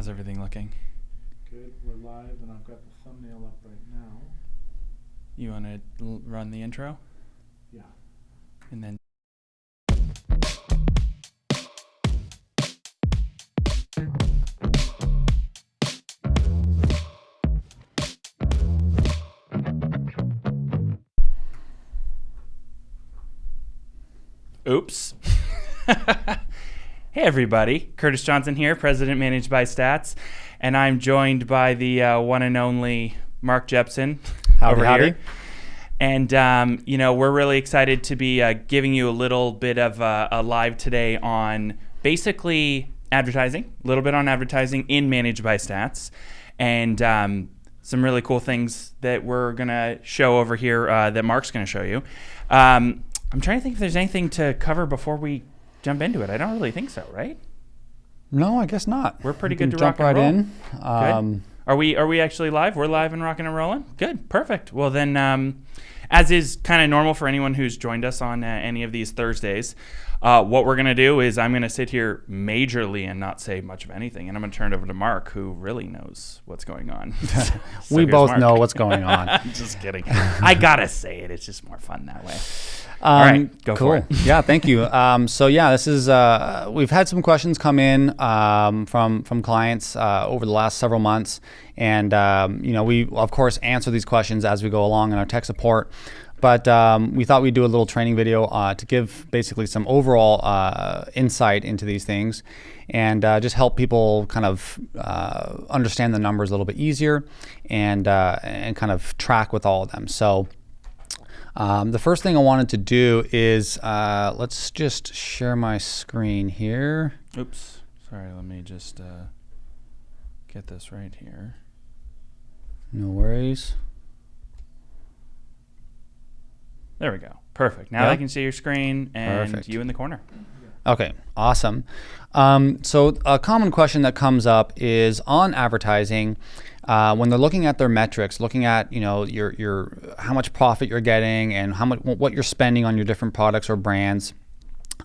How's everything looking? Good, we're live and I've got the thumbnail up right now. You want to l- run the intro Yeah. and then Oops. hey everybody, Curtis Johnson here, President Managed by Stats, and I'm joined by the uh, one and only Mark Jepson Howdy, over howdy. here. And um, you know we're really excited to be uh, giving you a little bit of uh, a live today on basically advertising, a little bit on advertising in Managed by Stats, and um, some really cool things that we're gonna show over here uh, that Mark's gonna show you. Um, I'm trying to think if there's anything to cover before we jump into it. I don't really think so, right? No, I guess not. We're pretty good to jump rock and right roll. in. Um, Are we are we actually live? We're live and rocking and rolling. Good, perfect. Well then, um, as is kind of normal for anyone who's joined us on uh, any of these Thursdays, uh, what we're gonna do is I'm gonna sit here majorly and not say much of anything, and I'm gonna turn it over to Mark, who really knows what's going on. So we both Mark. know what's going on. just kidding. I gotta say it. It's just more fun that way. Um, right, go for it. yeah, thank you. Um, so yeah, this is uh, we've had some questions come in um, from from clients uh, over the last several months, and um, you know we of course answer these questions as we go along in our tech support. But um, we thought we'd do a little training video uh, to give basically some overall uh, insight into these things and uh, just help people kind of uh, understand the numbers a little bit easier and, uh, and kind of track with all of them. So um, the first thing I wanted to do is uh, let's just share my screen here. Oops. Sorry. Let me just uh, get this right here. No worries. There we go. Perfect. Now? I can see your screen and Perfect. you in the corner. Okay, awesome. Um, so a common question that comes up is on advertising. Uh, when they're looking at their metrics, looking at you know your your how much profit you're getting and how much what you're spending on your different products or brands,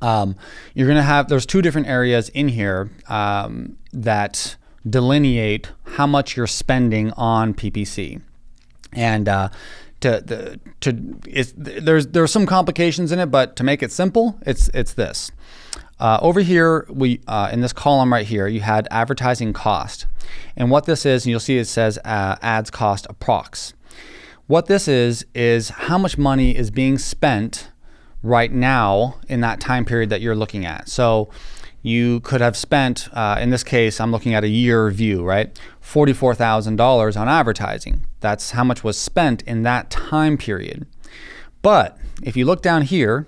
um, you're gonna have there's two different areas in here um, that delineate how much you're spending on PPC and uh, to the to it's, there's some complications in it, but to make it simple, it's it's this. Uh, over here, we uh, in this column right here, you had advertising cost, and what this is, and you'll see it says uh, ads cost approx. What this is is how much money is being spent right now in that time period that you're looking at. So you could have spent, uh, in this case, I'm looking at a year view, right? $44,000 on advertising. That's how much was spent in that time period. But if you look down here,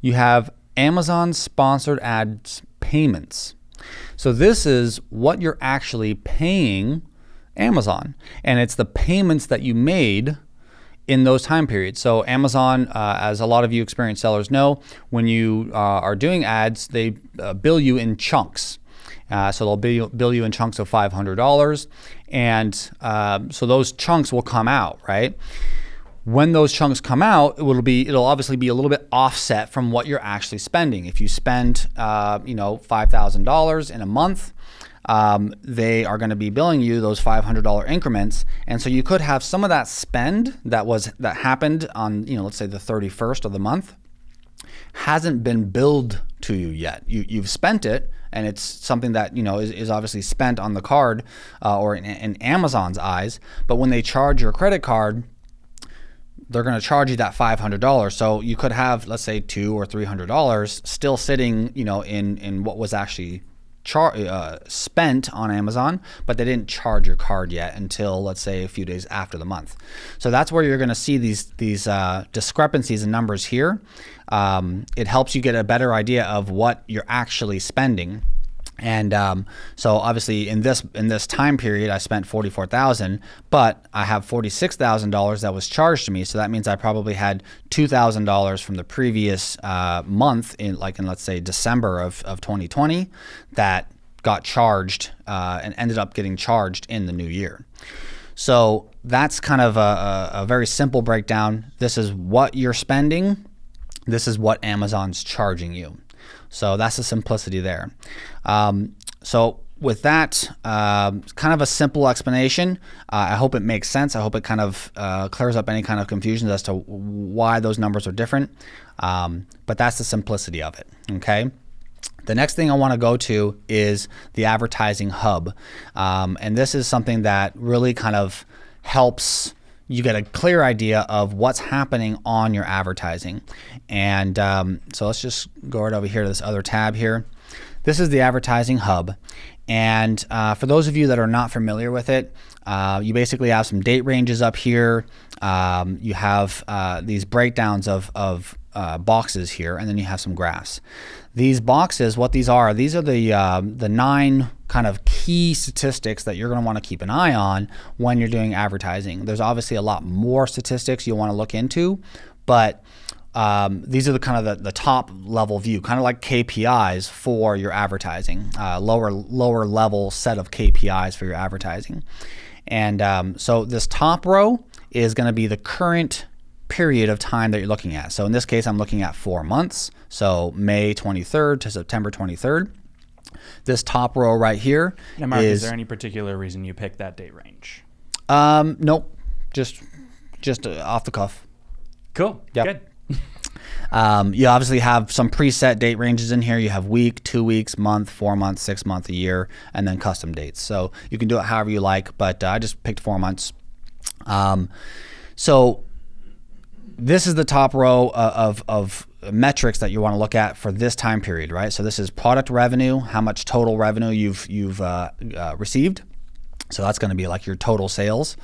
you have Amazon sponsored ads payments. So this is what you're actually paying Amazon, and it's the payments that you made in those time periods. So Amazon, uh, as a lot of you experienced sellers know, when you uh, are doing ads, they uh, bill you in chunks. Uh, so they'll bill, bill you in chunks of $500, and um, so those chunks will come out, right? when those chunks come out, it will be it'll obviously be a little bit offset from what you're actually spending. If you spend uh, you know five thousand dollars in a month, um, they are going to be billing you those five hundred dollar increments, and so you could have some of that spend that was that happened on you know let's say the thirty first of the month hasn't been billed to you yet. You, you've spent it, and it's something that you know is, is obviously spent on the card uh, or in, in Amazon's eyes. But when they charge your credit card, they're going to charge you that $500 so you could have let's say two or three hundred dollars still sitting you know in in what was actually char- uh, spent on amazon but they didn't charge your card yet until let's say a few days after the month. So that's where you're going to see these these uh, discrepancies in numbers here. Um, it helps you get a better idea of what you're actually spending and um, so obviously in this in this time period, I spent forty four thousand, but I have forty six thousand dollars that was charged to me. So that means I probably had two thousand dollars from the previous uh, month, in like in let's say December of of twenty twenty, that got charged uh, and ended up getting charged in the new year. So that's kind of a, a very simple breakdown. This is what you're spending. This is what Amazon's charging you. So that's the simplicity there. Um, so with that, um, kind of a simple explanation. Uh, I hope it makes sense. I hope it kind of uh, clears up any kind of confusions as to why those numbers are different. Um, but that's the simplicity of it. Okay. The next thing I want to go to is the advertising hub. Um, and this is something that really kind of helps you get a clear idea of what's happening on your advertising. And um, so let's just go right over here to this other tab here. This is the advertising hub. And uh, for those of you that are not familiar with it, uh, you basically have some date ranges up here. Um, you have uh, these breakdowns of, of uh, boxes here, and then you have some graphs. These boxes, what these are, these are the um, the nine kind of key statistics that you're going to want to keep an eye on when you're doing advertising. There's obviously a lot more statistics you'll want to look into, but um, these are the kind of the, the, top level view, kind of like KPIs for your advertising, uh, lower lower level set of KPIs for your advertising. And um, so this top row is going to be the current period of time that you're looking at. So in this case, I'm looking at four months. So May 23rd to September 23rd. This top row right here now, Mark, is, is there any particular reason you picked that date range? Um, nope, just just uh, off the cuff. Cool. Yep. Good. Um, you obviously have some preset date ranges in here. You have week, two weeks, month, four months, six months, a year, and then custom dates. So you can do it however you like, but uh, I just picked four months. Um, so this is the top row uh, of, of metrics that you want to look at for this time period, right? So this is product revenue, how much total revenue you've you've uh, uh, received. So that's going to be like your total sales.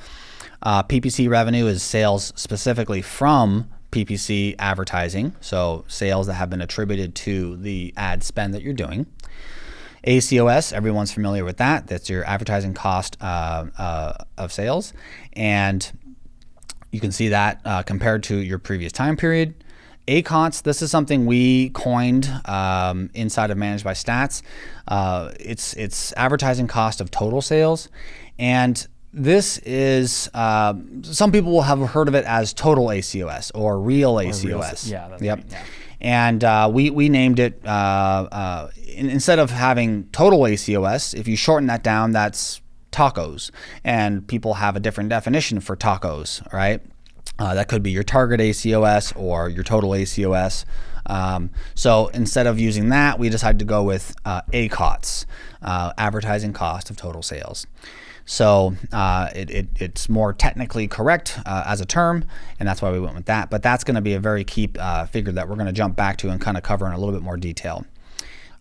Uh, PPC revenue is sales specifically from PPC advertising, so sales that have been attributed to the ad spend that you're doing. ACOS, everyone's familiar with that. That's your advertising cost uh, uh, of sales. And you can see that uh, compared to your previous time period. ACOTS, this is something we coined um, inside of Managed by Stats. Uh, it's, it's advertising cost of total sales. And this is, uh, some people will have heard of it as total ACOS or real or ACOS. Real, yeah, yep. Right, yeah. And uh, we, we named it, uh, uh, in, instead of having total ACOS, if you shorten that down, that's tacos. And people have a different definition for tacos, right? Uh, that could be your target ACOS or your total ACOS. Um, so instead of using that, we decided to go with uh, ACOTS, uh, advertising cost of total sales. So uh, it, it, it's more technically correct uh, as a term, and that's why we went with that. But that's going to be a very key uh, figure that we're going to jump back to and kind of cover in a little bit more detail.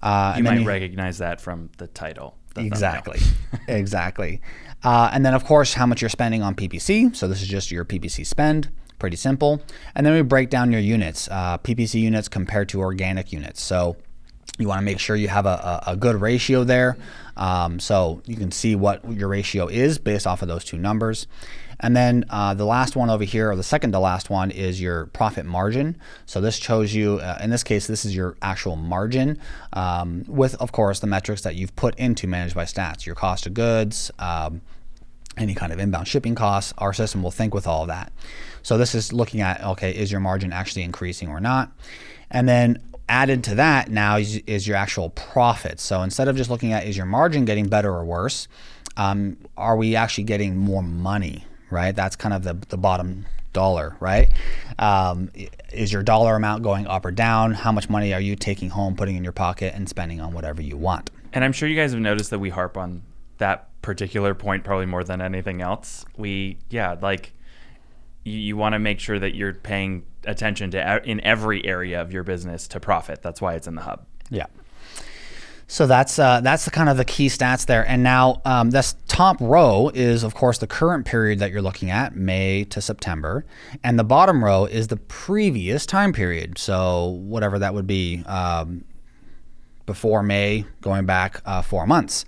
Uh, you might you, recognize that from the title. Exactly, exactly. Uh, and then of course how much you're spending on PPC. So this is just your PPC spend. Pretty simple. And then we break down your units, uh, PPC units compared to organic units. So you want to make sure you have a, a, a good ratio there. Um, so you can see what your ratio is based off of those two numbers. And then uh, the last one over here, or the second to last one, is your profit margin. So this shows you, uh, in this case, this is your actual margin um, with, of course, the metrics that you've put into Managed by Stats, your cost of goods, um, any kind of inbound shipping costs. Our system will think with all of that. So this is looking at, okay, is your margin actually increasing or not? And then added to that now is, is your actual profit. So instead of just looking at is your margin getting better or worse, um, are we actually getting more money right? That's kind of the, the bottom dollar, right? Um, is your dollar amount going up or down? How much money are you taking home, putting in your pocket, and spending on whatever you want? And I'm sure you guys have noticed that we harp on that particular point probably more than anything else. We, yeah, like you, you want to make sure that you're paying attention to in every area of your business to profit. That's why it's in the hub. Yeah. So that's uh, that's the kind of the key stats there. And now um, this top row is of course the current period that you're looking at, May to September, and the bottom row is the previous time period. So whatever that would be um, before May, going back uh, four months.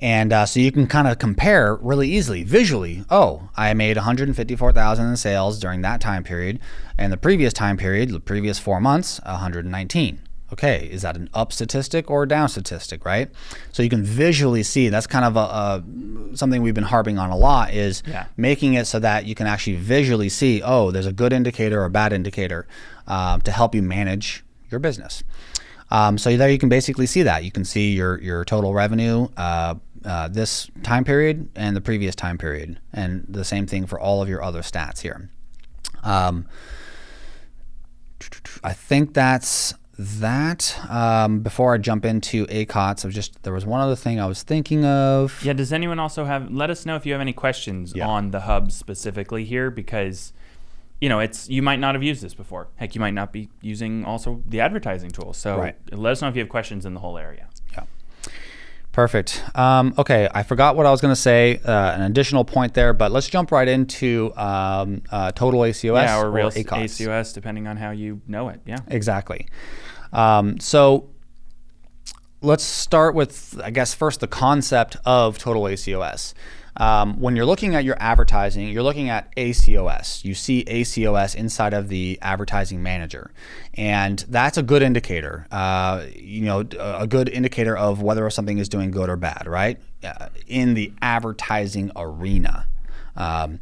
And uh, so you can kind of compare really easily visually. Oh, I made 154,000 in sales during that time period, and the previous time period, the previous four months, 119 okay, is that an up statistic or a down statistic, right? So you can visually see that's kind of a, a something we've been harping on a lot is yeah. making it so that you can actually visually see, oh, there's a good indicator or a bad indicator uh, to help you manage your business. Um, so there you can basically see that. You can see your your total revenue uh, uh, this time period and the previous time period, and the same thing for all of your other stats here. Um, I think that's that. Um, before I jump into ACOTS, I was just there was one other thing I was thinking of. Yeah. Does anyone also have? Let us know if you have any questions Yeah. on the hub specifically here, because you know it's you might not have used this before. Heck, you might not be using also the advertising tool. So Right. let us know if you have questions in the whole area. Perfect. Um, okay, I forgot what I was going to say. Uh, an additional point there, but let's jump right into um, uh, total ACOS yeah, or real ACOTS. ACOS, depending on how you know it. Yeah. Exactly. Um, so let's start with, I guess, first the concept of total ACOS. Um, when you're looking at your advertising, you're looking at ACOS. You see ACOS inside of the advertising manager, and that's a good indicator. Uh, you know, a good indicator of whether something is doing good or bad, right? Uh, in the advertising arena. Um,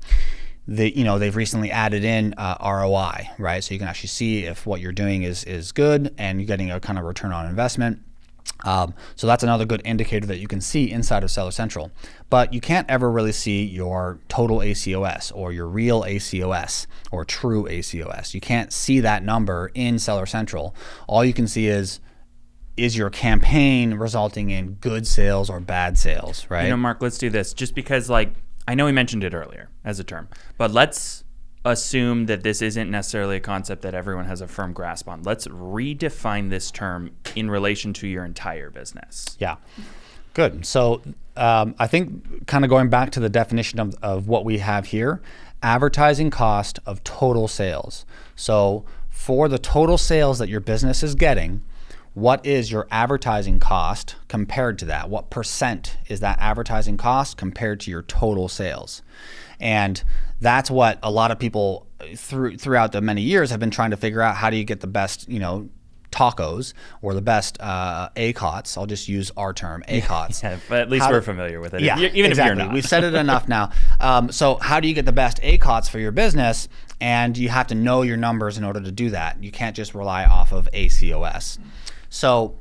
the you know they've recently added in uh, ROI, right? So you can actually see if what you're doing is is good and you're getting a kind of return on investment. Um, so that's another good indicator that you can see inside of Seller Central. But you can't ever really see your total ACOS or your real ACOS or true ACOS. You can't see that number in Seller Central. All you can see is is your campaign resulting in good sales or bad sales, right? You know, Mark, let's do this. Just because, like, I know we mentioned it earlier as a term, but let's assume that this isn't necessarily a concept that everyone has a firm grasp on. Let's redefine this term in relation to your entire business. Yeah. Good. So um, I think kind of going back to the definition of, of what we have here, advertising cost of total sales. So for the total sales that your business is getting, what is your advertising cost compared to that? What percent is that advertising cost compared to your total sales? And that's what a lot of people through throughout the many years have been trying to figure out how do you get the best, you know, tacos or the best uh, ACOTS. I'll just use our term, ACOTS. Yeah, but at least How we're do- familiar with it. Yeah, even exactly. if you're not. We've said it enough now. Um, so how do you get the best ACOTS for your business? And you have to know your numbers in order to do that. You can't just rely off of ACOS. So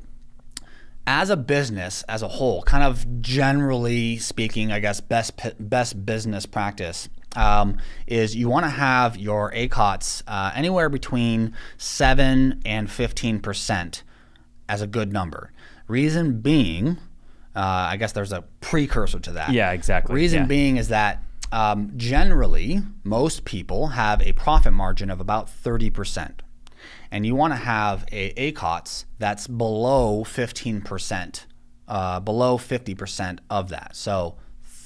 as a business as a whole, kind of generally speaking, I guess best best business practice um, is you want to have your ACOTS uh, anywhere between seven and fifteen percent as a good number. Reason being, uh, I guess there's a precursor to that. Yeah, exactly. Reason Yeah. being is that um, generally most people have a profit margin of about thirty percent and you want to have a ACOTS that's below 15%, uh, below 50% of that. So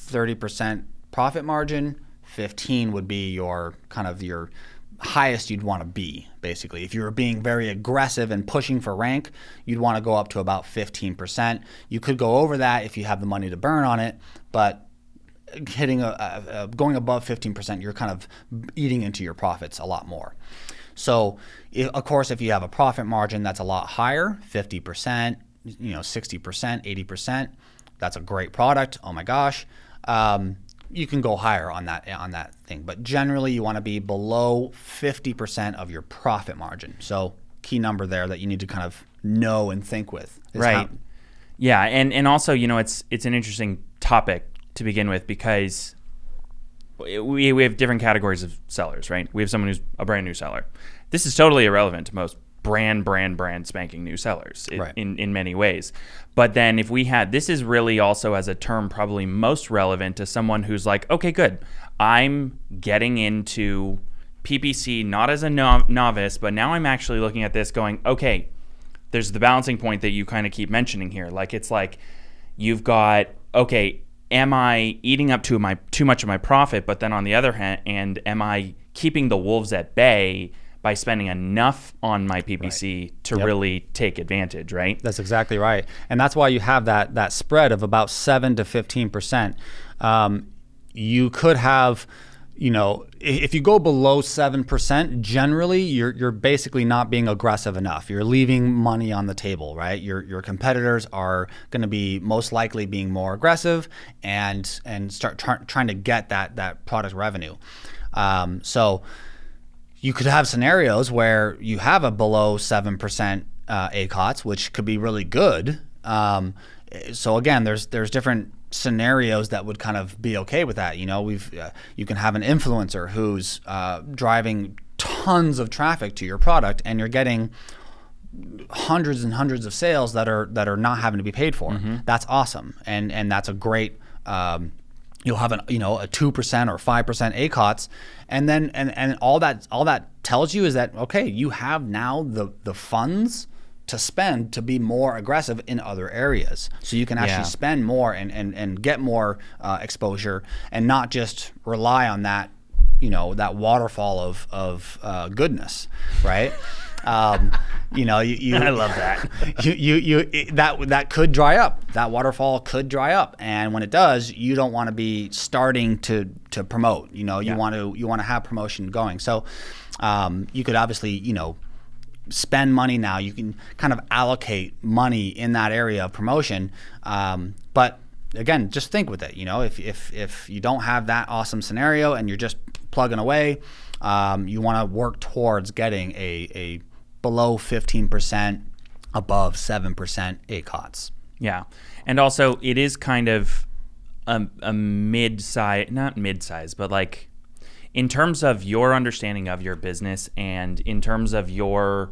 30% profit margin, 15 would be your kind of your highest you'd want to be basically. If you were being very aggressive and pushing for rank, you'd want to go up to about 15%. You could go over that if you have the money to burn on it, but hitting a, a, a going above 15%, you're kind of eating into your profits a lot more. So, i of course, if you have a profit margin that's a lot higher, 50%, you know, 60%, 80%, that's a great product. Oh my gosh. Um, you can go higher on that on that thing, but generally you want to be below 50% of your profit margin. So, key number there that you need to kind of know and think with. Right. how- Yeah, and and also you know it's it's an interesting topic to begin with because we we have different categories of sellers, right? We have someone who's a brand new seller. This is totally irrelevant to most brand brand brand spanking new sellers i- Right. in in many ways. But then if we had this is really also as a term probably most relevant to someone who's like, okay, good. I'm getting into PPC not as a no- novice, but now I'm actually looking at this going, okay, there's the balancing point that you kind of keep mentioning here. Like it's like you've got okay, am I eating up too my too much of my profit? But then on the other hand, and am I keeping the wolves at bay by spending enough on my PPC to Yep. really take advantage? Right. That's exactly right, and that's why you have that that spread of about seven to fifteen percent. Um, you could have, you know, if you go below seven percent, generally you're you're basically not being aggressive enough. You're leaving money on the table, right? Your your competitors are going to be most likely being more aggressive and and start try, trying to get that that product revenue. Um, so you could have scenarios where you have a below 7% uh, ACOTS, which could be really good. Um, so again, there's there's different scenarios that would kind of be okay with that. You know, we've uh, you can have an influencer who's uh, driving tons of traffic to your product, and you're getting hundreds and hundreds of sales that are that are not having to be paid for. Mm-hmm. That's awesome, and and that's a great. Um, you'll have an you know a two percent or five percent ACOTS, and then and and all that all that tells you is that okay, you have now the the funds to spend to be more aggressive in other areas. So you can actually Yeah. spend more and, and, and get more uh, exposure and not just rely on that, you know, that waterfall of, of uh, goodness, right? um, you know, you, you I love that. you, you, you it, that that could dry up. That waterfall could dry up, and when it does, you don't want to be starting to to promote. You know, you Yeah. want to you want to have promotion going. So, um, you could obviously you know spend money now. You can kind of allocate money in that area of promotion. Um, but again, just think with it. You know, if, if, if you don't have that awesome scenario and you're just plugging away, um, you want to work towards getting a, a below 15%, above 7% ACOTS. Yeah, and also it is kind of a, a mid-size, not mid-size, but like in terms of your understanding of your business and in terms of your,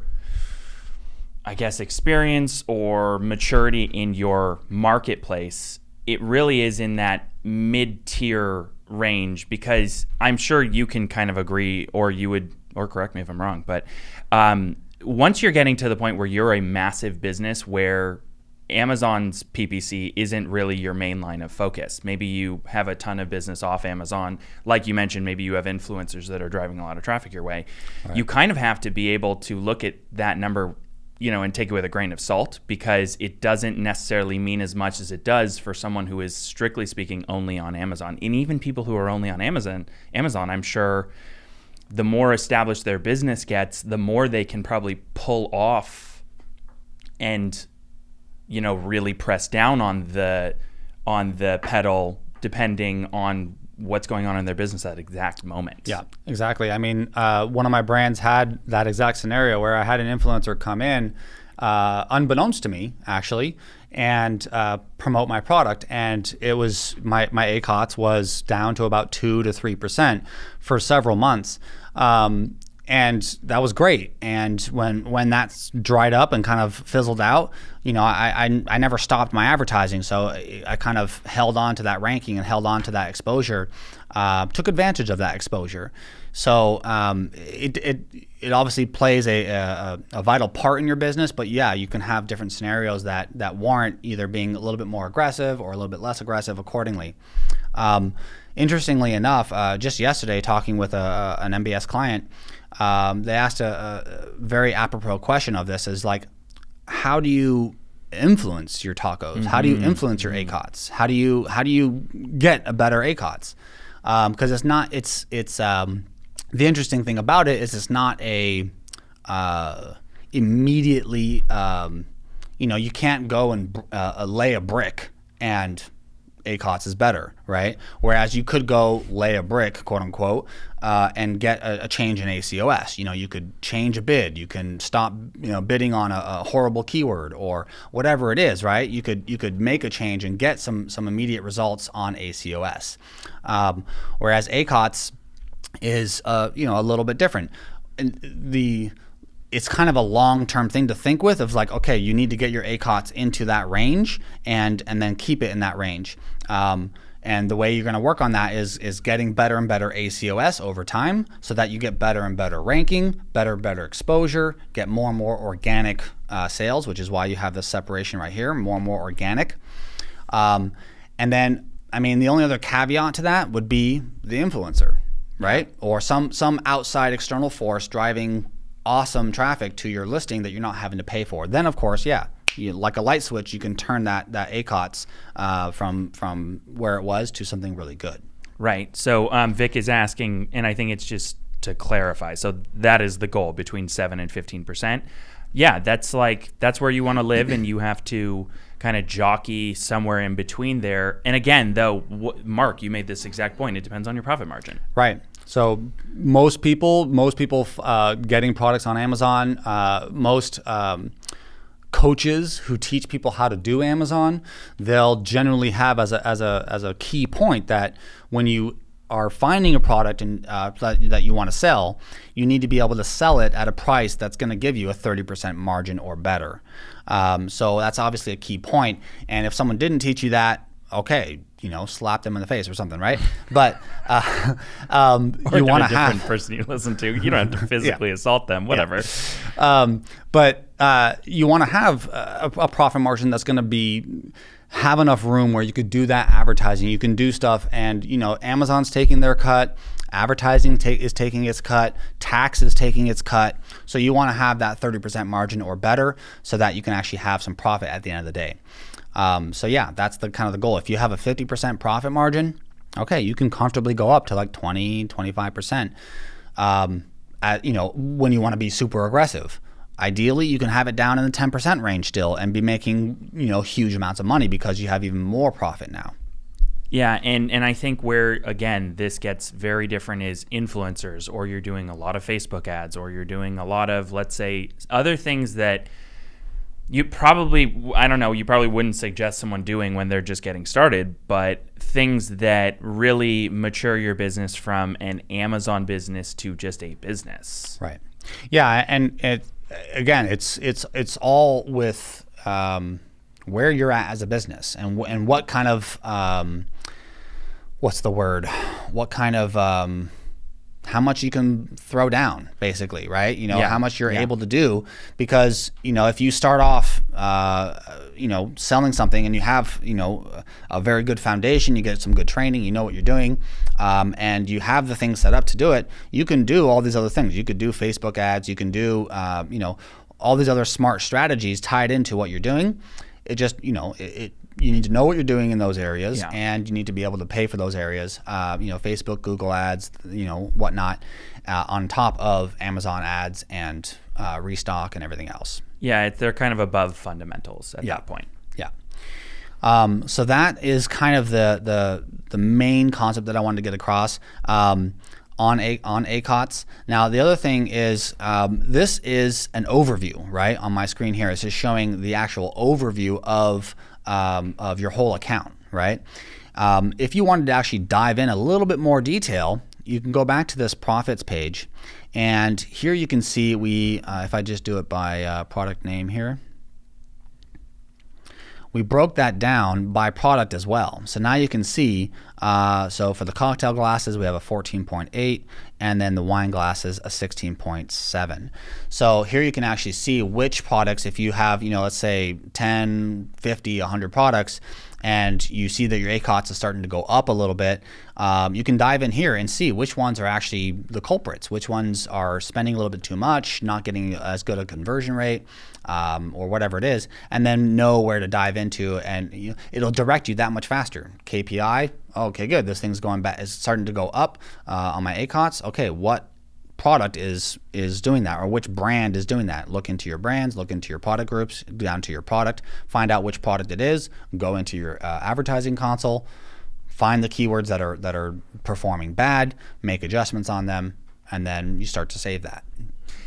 I guess, experience or maturity in your marketplace, it really is in that mid-tier range because I'm sure you can kind of agree, or you would, or correct me if I'm wrong, but um, once you're getting to the point where you're a massive business where Amazon's PPC isn't really your main line of focus. Maybe you have a ton of business off Amazon. Like you mentioned, maybe you have influencers that are driving a lot of traffic your way. You kind of have to be able to look at that number, you know, and take it with a grain of salt because it doesn't necessarily mean as much as it does for someone who is strictly speaking only on Amazon. And even people who are only on Amazon, Amazon, I'm sure the more established their business gets, the more they can probably pull off and you know really press down on the on the pedal depending on what's going on in their business at that exact moment. Yeah, exactly. I mean, uh, one of my brands had that exact scenario where I had an influencer come in, uh, unbeknownst to me, actually, and uh, promote my product, and it was my my ACOTS was down to about two to three percent for several months. Um, and that was great. And when when that's dried up and kind of fizzled out, you know, I I, I never stopped my advertising, so I, kind of held on to that ranking and held on to that exposure, uh, took advantage of that exposure. So um, it, it it obviously plays a, a a vital part in your business, but yeah, you can have different scenarios that that warrant either being a little bit more aggressive or a little bit less aggressive accordingly. Um, interestingly enough, uh, just yesterday, talking with a, an MBS client, um, they asked a, a very apropos question of this: is like, how do you influence your tacos? How do you influence your ACOTS? How do you how do you get a better ACOTS? Because it's not it's it's um, the interesting thing about it is it's not a uh, immediately um, you know you can't go and uh, lay a brick and ACOTS is better, right? Whereas you could go lay a brick, quote unquote, uh, and get a, a change in ACOS. You know, you could change a bid. You can stop, you know, bidding on a, a horrible keyword or whatever it is, right? You could you could make a change and get some some immediate results on ACOS. Um, whereas ACOTS is, uh, you know, a little bit different. And the it's kind of a long-term thing to think with of like okay you need to get your ACOTS into that range and and then keep it in that range um, and the way you're going to work on that is is getting better and better ACOS over time so that you get better and better ranking better and better exposure get more and more organic uh, sales which is why you have this separation right here more and more organic. Um, and then I mean the only other caveat to that would be the influencer right? Or some some outside external force driving awesome traffic to your listing that you're not having to pay for. Then, of course, yeah, you, like a light switch, you can turn that that ACOTS uh, from from where it was to something really good. Right. So um, Vic is asking, and I think it's just to clarify. So that is the goal between seven and fifteen percent. Yeah, that's like that's where you want to live, and you have to kind of jockey somewhere in between there. And again, though, Mark, you made this exact point. It depends on your profit margin. Right. So most people, most people uh, getting products on Amazon, uh, most um, coaches who teach people how to do Amazon, they'll generally have as a as a as a key point that when you are finding a product and uh, that, that you want to sell, you need to be able to sell it at a price that's going to give you a 30% margin or better. Um, so that's obviously a key point. And if someone didn't teach you that, okay, you know, slap them in the face or something, right? But uh, um, you want a to different have person you listen to. You don't have to physically assault them. Whatever. um, but uh, you want to have a, a profit margin that's going to be have enough room where you could do that advertising. You can do stuff, and you know, Amazon's taking their cut. Advertising is taking its cut. Tax is taking its cut. So you want to have that 30% margin or better, so that you can actually have some profit at the end of the day. Um, so yeah, that's the kind of the goal. If you have a 50% profit margin, okay, you can comfortably go up to like 20, 25%. Um, at, you know, when you want to be super aggressive. Ideally, you can have it down in the 10% range still and be making, you know, huge amounts of money because you have even more profit now. Yeah, and and I think where again this gets very different is influencers, or you're doing a lot of Facebook ads, or you're doing a lot of let's say other things that you probably I don't know you probably wouldn't suggest someone doing when they're just getting started, but things that really mature your business from an Amazon business to just a business. Right. Yeah, and it again, it's it's it's all with um, where you're at as a business and and what kind of um, what's the word? What kind of um, how much you can throw down, basically, right? You know, Yeah. how much you're Yeah. able to do because you know if you start off, uh, you know, selling something and you have you know a very good foundation, you get some good training, you know what you're doing, um, and you have the things set up to do it. You can do all these other things. You could do Facebook ads. You can do uh, you know all these other smart strategies tied into what you're doing. It just you know it. it you need to know what you're doing in those areas, Yeah. and you need to be able to pay for those areas. Uh, you know, Facebook, Google ads, you know, whatnot, uh, on top of Amazon ads and uh, restock and everything else. Yeah, they're kind of above fundamentals at Yeah. that point. Um, so that is kind of the the the main concept that I wanted to get across. Um, on a on ACOTS. Now the other thing is um, this is an overview, right? On my screen here, it's just showing the actual overview of um, of your whole account, right? Um, if you wanted to actually dive in a little bit more detail, you can go back to this profits page, and here you can see we. Uh, if I just do it by uh, product name here, we broke that down by product as well. So now you can see, uh, so for the cocktail glasses, we have a 14.8, and then the wine glasses, a 16.7. So here you can actually see which products, if you have, you know, let's say 10, 50, 100 products, and you see that your ACOTS is starting to go up a little bit, um, you can dive in here and see which ones are actually the culprits, which ones are spending a little bit too much, not getting as good a conversion rate, um, or whatever it is, and then know where to dive into, and you it'll direct you that much faster. KPI, okay, good. This thing's going back, it's starting to go up uh, on my ACOTS. Okay, what product is is doing that or which brand is doing that. Look into your brands look into your product groups down to your product find out which product it is go into your uh, advertising console find the keywords that are that are performing bad make adjustments on them and then you start to save that.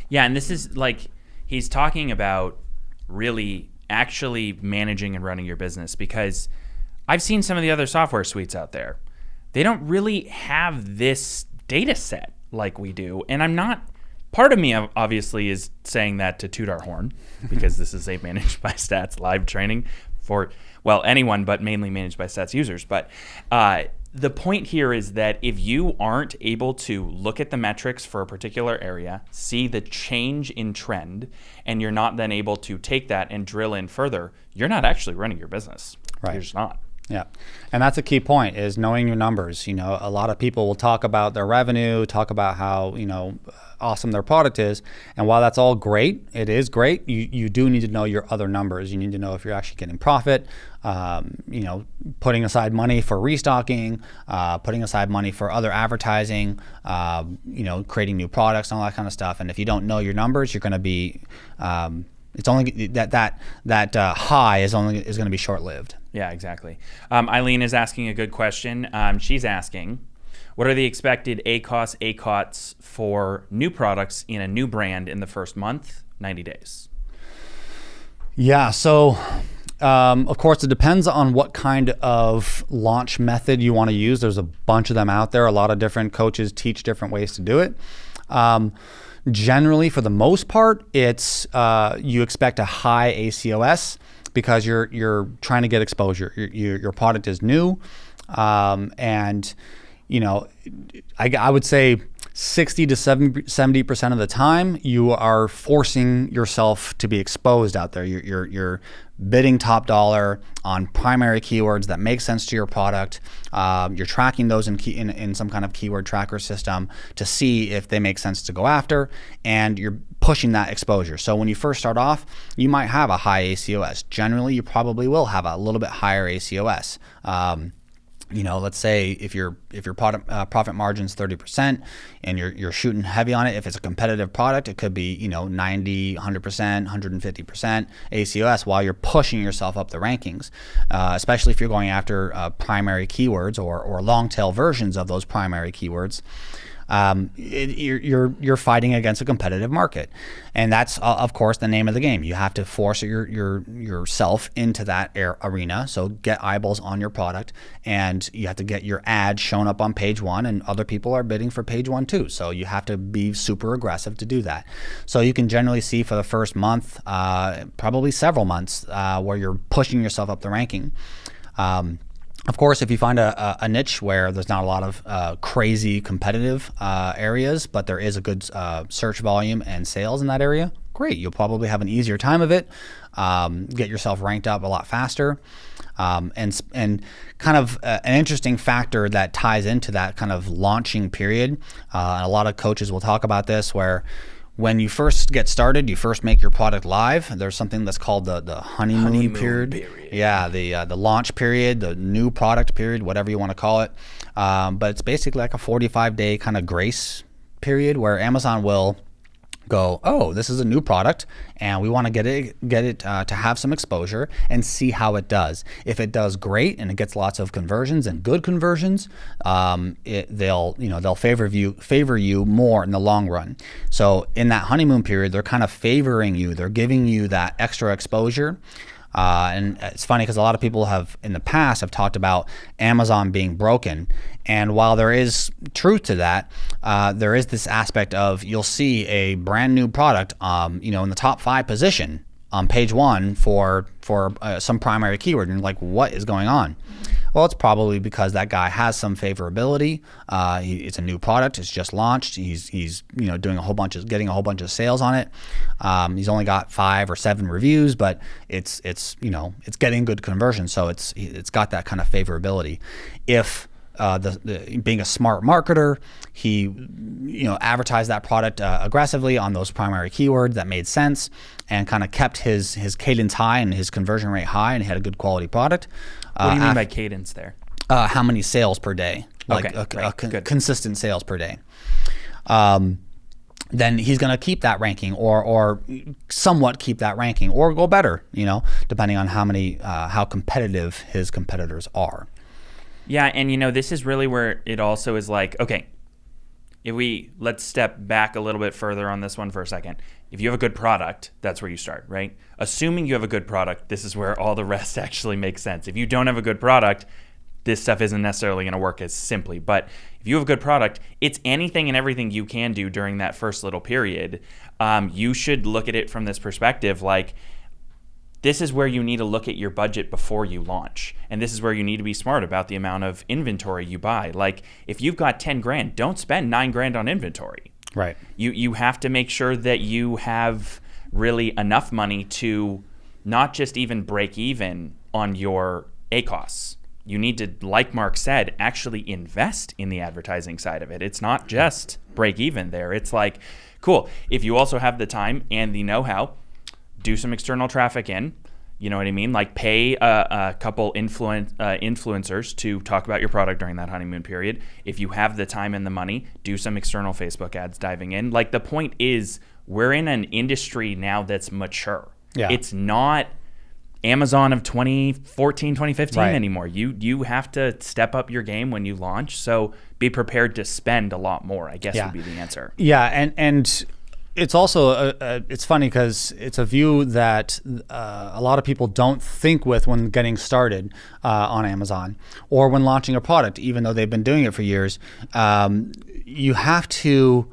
Yeah, and this is like he's talking about really actually managing and running your business because I've seen some of the other software suites out there. They don't really have this data set like we do. And I'm not part of me obviously is saying that to toot our horn because this is a managed by stats live training for well anyone but mainly managed by stats users but uh, the point here is that if you aren't able to look at the metrics for a particular area see the change in trend and you're not then able to take that and drill in further you're not actually running your business Right. you're just not Yeah. And that's a key point is knowing your numbers. You know, a lot of people will talk about their revenue, talk about how, you know, awesome their product is. And while that's all great, it is great, you, you do need to know your other numbers. You need to know if you're actually getting profit, um, you know, putting aside money for restocking, uh, putting aside money for other advertising, uh, you know, creating new products and all that kind of stuff. And if you don't know your numbers, you're going to be, um, it's only that that that uh, high is only is going to be short lived. Yeah, exactly. Um, Eileen is asking a good question. Um, she's asking, what are the expected ACOS, ACOTs for new products in a new brand in the first month, 90 days? Yeah. So, um, of course, it depends on what kind of launch method you want to use. There's a bunch of them out there. A lot of different coaches teach different ways to do it. Generally, for the most part, it's uh, you expect a high ACOS because you're you're trying to get exposure. Your, your, your product is new, um, and you know, I, I would say 60 to 70 percent of the time, you are forcing yourself to be exposed out there. You're, you're, you're bidding top dollar on primary keywords that make sense to your product. Um, you're tracking those in, key, in, in some kind of keyword tracker system to see if they make sense to go after, and you're pushing that exposure. So when you first start off, you might have a high ACOS. Generally, you probably will have a little bit higher ACOS. Um, you know, let's say if your if your product uh, profit margin's 30% and you're you're shooting heavy on it, if it's a competitive product, it could be, you know, 90, 100%, 150% ACOS while you're pushing yourself up the rankings, uh, especially if you're going after uh, primary keywords or, or long tail versions of those primary keywords um, it, you're, you're, you're fighting against a competitive market, and that's uh, of course the name of the game. You have to force your, your yourself into that arena. So get eyeballs on your product, and you have to get your ad shown up on page one, and other people are bidding for page one too. So you have to be super aggressive to do that. So you can generally see for the first month, uh, probably several months, uh, where you're pushing yourself up the ranking. Um, of course, if you find a, a, niche where there's not a lot of uh, crazy competitive uh, areas, but there is a good uh, search volume and sales in that area, great. You'll probably have an easier time of it, um, get yourself ranked up a lot faster. Um, and, and kind of uh, an interesting factor that ties into that kind of launching period. Uh, and a lot of coaches will talk about this where when you first get started, you first make your product live. There's something that's called the the honeymoon, honeymoon period. period. Yeah, the uh, the launch period, the new product period, whatever you want to call it. Um, but it's basically like a 45 day kind of grace period where Amazon will go, oh, this is a new product, and we want to get it get it uh, to have some exposure and see how it does. If it does great and it gets lots of conversions and good conversions, um, it, they'll you know they'll favor you favor you more in the long run. So in that honeymoon period, they're kind of favoring you. They're giving you that extra exposure. Uh, and it's funny because a lot of people have in the past have talked about Amazon being broken. And while there is truth to that, uh, there is this aspect of you'll see a brand new product, um, you know, in the top five position on page one for for uh, some primary keyword, and like, what is going on? Well, it's probably because that guy has some favorability. Uh, he, it's a new product; it's just launched. He's he's you know doing a whole bunch of getting a whole bunch of sales on it. Um, he's only got five or seven reviews, but it's it's you know it's getting good conversion, so it's it's got that kind of favorability. If uh, the, the, being a smart marketer, he you know advertised that product uh, aggressively on those primary keywords that made sense, and kind of kept his his cadence high and his conversion rate high, and had a good quality product. What do you uh, mean by cadence there? Uh, how many sales per day? Like okay, a, a, a consistent sales per day. Um, then he's going to keep that ranking or or somewhat keep that ranking or go better, you know, depending on how many uh, how competitive his competitors are. Yeah, and you know, this is really where it also is like, okay, if we let's step back a little bit further on this one for a second. If you have a good product, that's where you start, right? Assuming you have a good product, this is where all the rest actually makes sense. If you don't have a good product, this stuff isn't necessarily going to work as simply. But if you have a good product, it's anything and everything you can do during that first little period. Um, you should look at it from this perspective like, this is where you need to look at your budget before you launch. And this is where you need to be smart about the amount of inventory you buy. Like if you've got 10 grand, don't spend 9 grand on inventory. Right. You you have to make sure that you have really enough money to not just even break even on your ACOS. You need to, like Mark said, actually invest in the advertising side of it. It's not just break even there. It's like, cool. If you also have the time and the know how, do some external traffic in. You know what I mean? Like pay a, a couple influen- uh, influencers to talk about your product during that honeymoon period. If you have the time and the money, do some external Facebook ads diving in. Like the point is, we're in an industry now that's mature. Yeah. It's not Amazon of 2014, 2015 Right. anymore. You you have to step up your game when you launch. So be prepared to spend a lot more. I guess Yeah. would be the answer. Yeah, and and it's also a, a, it's funny because it's a view that uh, a lot of people don't think with when getting started uh, on Amazon or when launching a product, even though they've been doing it for years. Um, you have to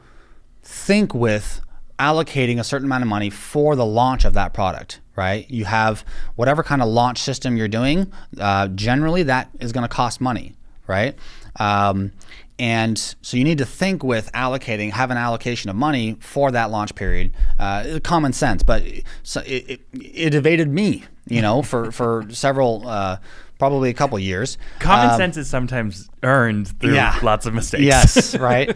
think with allocating a certain amount of money for the launch of that product right you have whatever kind of launch system you're doing uh, generally that is going to cost money right um, and so you need to think with allocating, have an allocation of money for that launch period. Uh, common sense, but so it, it, it, evaded me, you know, for, for several, uh, probably a couple years. Common um, sense is sometimes earned through yeah. lots of mistakes. Yes, right.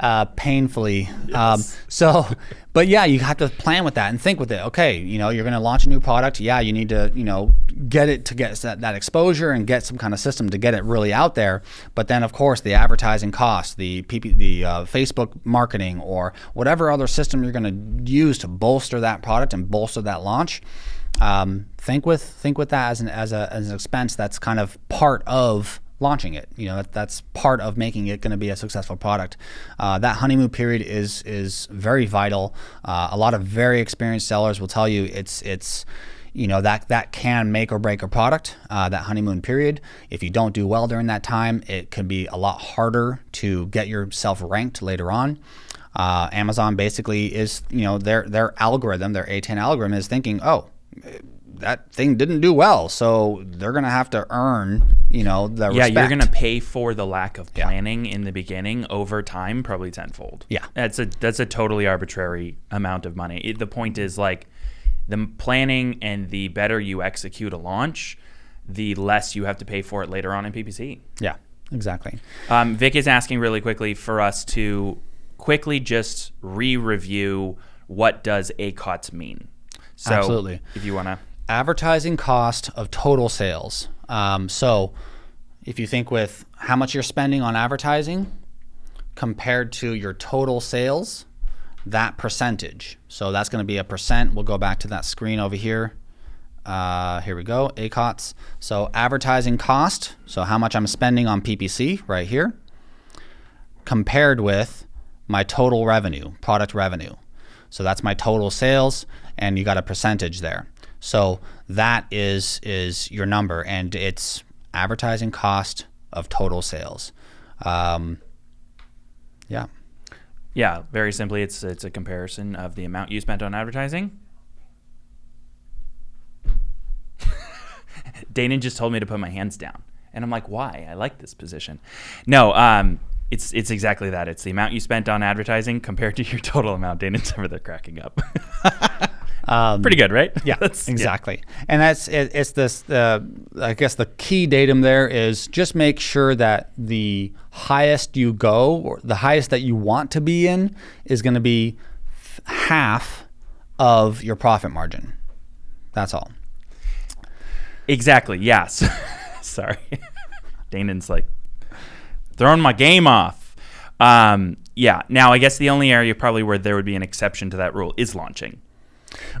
uh, painfully. Yes. Um, so, but yeah, you have to plan with that and think with it. Okay, you know, you're going to launch a new product. Yeah, you need to, you know, get it to get that, that exposure and get some kind of system to get it really out there. But then, of course, the advertising costs, the PP, the uh, Facebook marketing, or whatever other system you're going to use to bolster that product and bolster that launch um, think with think with that as an as a as an expense that's kind of part of launching it. You know, that, that's part of making it going to be a successful product. Uh, that honeymoon period is is very vital. Uh, a lot of very experienced sellers will tell you it's it's you know that that can make or break a product. Uh, that honeymoon period. If you don't do well during that time, it can be a lot harder to get yourself ranked later on. Uh, Amazon basically is, you know, their their algorithm, their A10 algorithm is thinking, oh, that thing didn't do well, so they're gonna have to earn, you know, the yeah. Respect. You're gonna pay for the lack of planning yeah. in the beginning over time, probably tenfold. Yeah, that's a that's a totally arbitrary amount of money. It, the point is like the planning and the better you execute a launch, the less you have to pay for it later on in PPC. Yeah, exactly. Um, Vic is asking really quickly for us to quickly just re-review what does ACOTS mean. So Absolutely. If you want to. Advertising cost of total sales. Um, so if you think with how much you're spending on advertising compared to your total sales, that percentage. So that's going to be a percent. We'll go back to that screen over here. Uh, here we go, ACOTS. So advertising cost, so how much I'm spending on PPC right here, compared with my total revenue, product revenue. So that's my total sales and you got a percentage there. So that is is your number, and it's advertising cost of total sales. Um, yeah. Yeah, very simply, it's it's a comparison of the amount you spent on advertising. Danon just told me to put my hands down, and I'm like, why? I like this position. No, um, it's it's exactly that. It's the amount you spent on advertising compared to your total amount. Danon's over there cracking up. Um, Pretty good, right? Yeah, exactly. Yeah. And that's it, it's this. Uh, I guess the key datum there is just make sure that the highest you go, or the highest that you want to be in, is going to be half of your profit margin. That's all. Exactly. Yes. Sorry, Danon's like throwing my game off. Um, yeah. Now, I guess the only area probably where there would be an exception to that rule is launching.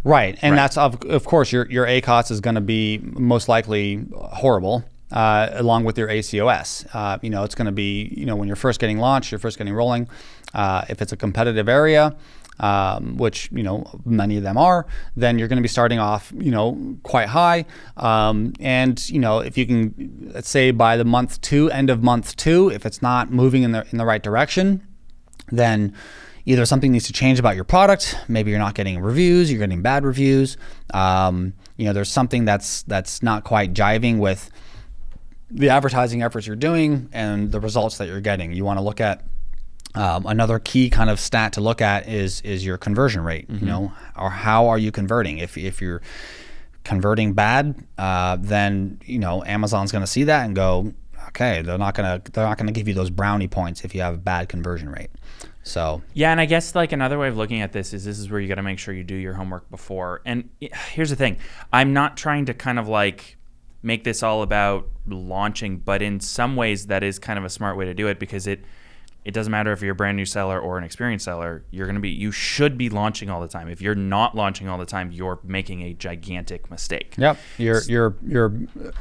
Right, and right. that's of, of course your your ACOTS is going to be most likely horrible. Uh, along with your ACOS, uh, you know it's going to be you know when you're first getting launched, you're first getting rolling. Uh, if it's a competitive area, um, which you know many of them are, then you're going to be starting off you know quite high. Um, and you know if you can, let's say by the month two, end of month two, if it's not moving in the in the right direction, then either something needs to change about your product. Maybe you're not getting reviews, you're getting bad reviews. Um, you know, there's something that's that's not quite jiving with the advertising efforts you're doing and the results that you're getting. You want to look at um, another key kind of stat to look at is is your conversion rate. Mm-hmm. You know, or how are you converting? If if you're converting bad, uh, then you know Amazon's going to see that and go, okay, they're not gonna they're not gonna give you those brownie points if you have a bad conversion rate. So yeah, and I guess like another way of looking at this is this is where you got to make sure you do your homework before. And here's the thing: I'm not trying to kind of like make this all about launching, but in some ways that is kind of a smart way to do it because it it doesn't matter if you're a brand new seller or an experienced seller you're going to be you should be launching all the time. If you're not launching all the time you're making a gigantic mistake. Yep. You're you're you're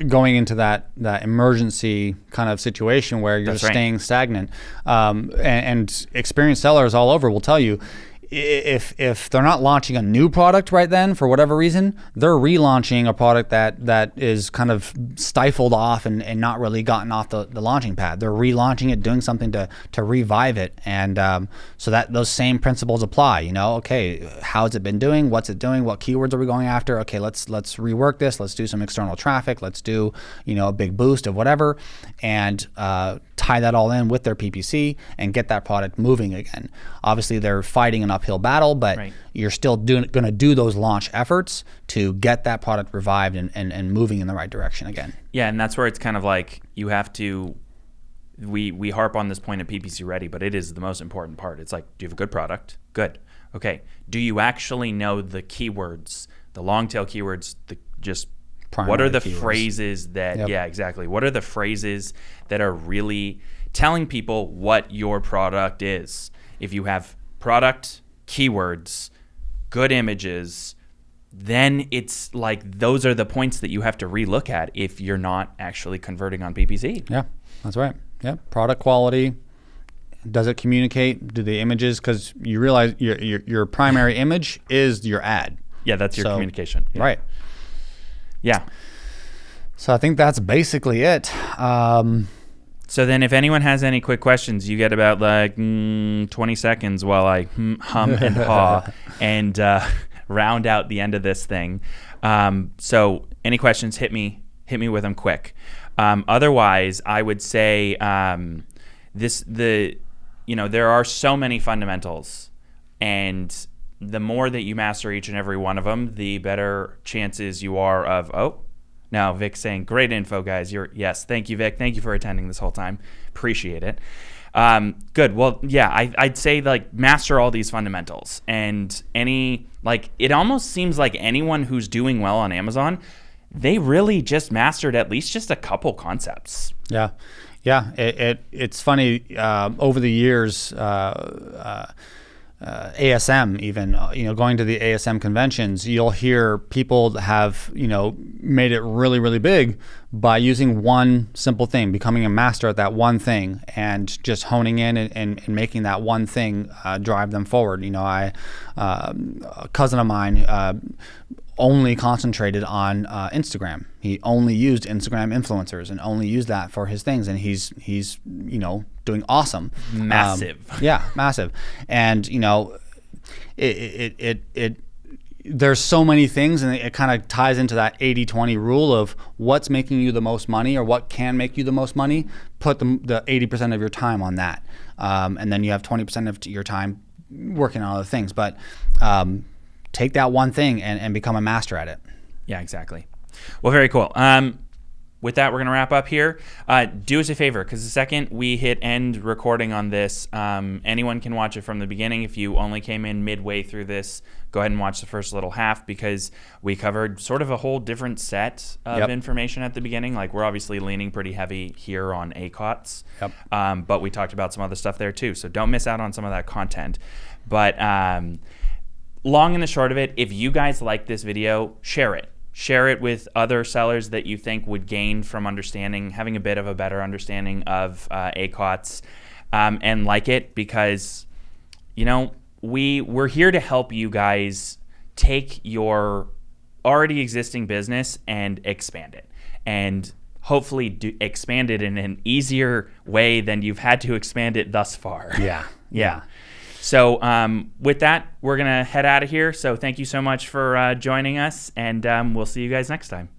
going into that that emergency kind of situation where you're staying stagnant. Um, and, and experienced sellers all over will tell you if if they're not launching a new product right then for whatever reason, they're relaunching a product that that is kind of stifled off and, and not really gotten off the, the launching pad. They're relaunching it, doing something to to revive it, and um, so that those same principles apply. You know, okay, how's it been doing? What's it doing? What keywords are we going after? Okay, let's let's rework this. Let's do some external traffic. Let's do you know a big boost of whatever, and uh, tie that all in with their PPC and get that product moving again. Obviously, they're fighting an uphill battle, but Right. you're still going to do those launch efforts to get that product revived and, and, and moving in the right direction again. Yeah, and that's where it's kind of like you have to. We we harp on this point of PPC ready, but it is the most important part. It's like, do you have a good product? Good. Okay. Do you actually know the keywords, the long tail keywords, the just what are the keywords. phrases that Yep. yeah, exactly. What are the phrases that are really telling people what your product is? If you have product, keywords, good images, then it's like those are the points that you have to relook at if you're not actually converting on PPC. Yeah, that's right. Yeah, product quality. Does it communicate? Do the images? Because you realize your, your your primary image is your ad, Yeah, that's your So- communication. Yeah. right? Yeah. So I think that's basically it. Um, So then, if anyone has any quick questions, you get about like mm, 20 seconds while I hum, hum and haw and uh, round out the end of this thing. Um, so, any questions, hit me, hit me with them quick. Um, otherwise, I would say um, this the you know there are so many fundamentals, and the more that you master each and every one of them, the better chances you are of oh now, Vic saying, "Great info, guys. You're yes, thank you, Vic. Thank you for attending this whole time. Appreciate it. Um, good. Well, yeah, I, I'd say like master all these fundamentals, and any like it almost seems like anyone who's doing well on Amazon, they really just mastered at least just a couple concepts. Yeah, yeah. It, it it's funny. Um, over the years, uh, uh, uh, ASM even uh, you know going to the ASM conventions, you'll hear people have you know made it really really big by using one simple thing, becoming a master at that one thing, and just honing in and, and, and making that one thing uh, drive them forward. You know, I um, a cousin of mine. Only concentrated on uh, Instagram. He only used Instagram influencers and only used that for his things, and he's he's you know doing awesome, Um, Massive. yeah, massive, and you know, it it it. it there's so many things and it kind of ties into that 80-20 rule of what's making you the most money or what can make you the most money put the, the 80% of your time on that um, and then you have 20% of your time working on other things but um, take that one thing and, and become a master at it Yeah, exactly. Well, very cool. Um, with that, we're going to wrap up here. Uh, do us a favor, because the second we hit end recording on this, um, anyone can watch it from the beginning. If you only came in midway through this, go ahead and watch the first little half because we covered sort of a whole different set of Yep. information at the beginning. Like, we're obviously leaning pretty heavy here on ACOTs, Yep. um, but we talked about some other stuff there too. So don't miss out on some of that content. But um, long and the short of it, if you guys like this video, share it. Share it with other sellers that you think would gain from understanding, having a bit of a better understanding of uh, ACOTs, um, and like it because, you know, we we're here to help you guys take your already existing business and expand it, and hopefully do, expand it in an easier way than you've had to expand it thus far. yeah Yeah. So um, with that, we're gonna head out of here. So thank you so much for uh, joining us, and um, we'll see you guys next time.